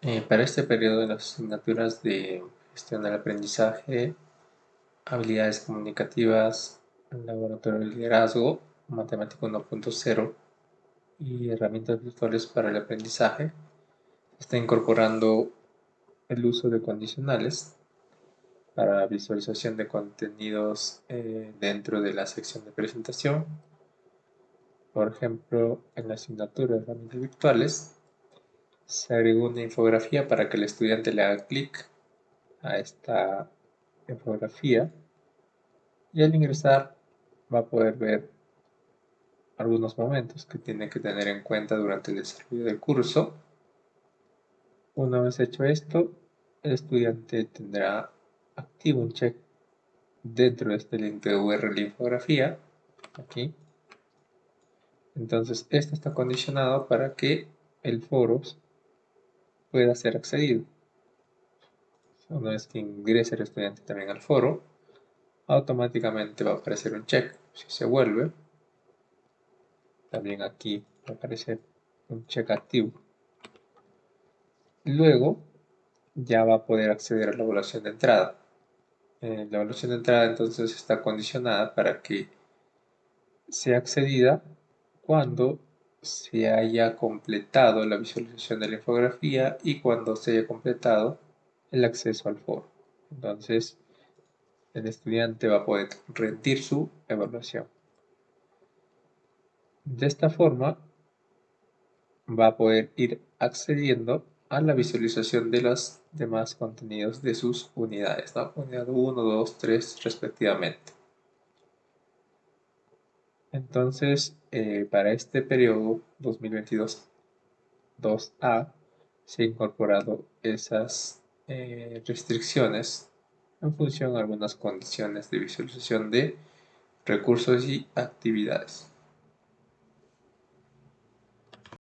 Eh, para este periodo de las asignaturas de gestión del aprendizaje, habilidades comunicativas, laboratorio de liderazgo, matemática 1.0 y herramientas virtuales para el aprendizaje, está incorporando el uso de condicionales para visualización de contenidos eh, dentro de la sección de presentación. Por ejemplo, en la asignatura de herramientas virtuales se agregó una infografía para que el estudiante le haga clic a esta infografía y al ingresar va a poder ver algunos momentos que tiene que tener en cuenta durante el desarrollo del curso. Una vez hecho esto, el estudiante tendrá activo un check dentro de este link de URL infografía, aquí. Entonces, esto está condicionado para que el foro pueda ser accedido. Una vez que ingrese el estudiante también al foro, automáticamente va a aparecer un check. Si se vuelve, también aquí va a aparecer un check activo. Luego, ya va a poder acceder a la evaluación de entrada. Eh, la evaluación de entrada entonces está condicionada para que sea accedida cuando se haya completado la visualización de la infografía y cuando se haya completado el acceso al foro. Entonces, el estudiante va a poder rendir su evaluación. De esta forma, va a poder ir accediendo a la visualización de los demás contenidos de sus unidades, ¿no? unidad 1, 2, 3 respectivamente. Entonces, eh, para este periodo 2022-2A se han incorporado esas eh, restricciones en función de algunas condiciones de visualización de recursos y actividades.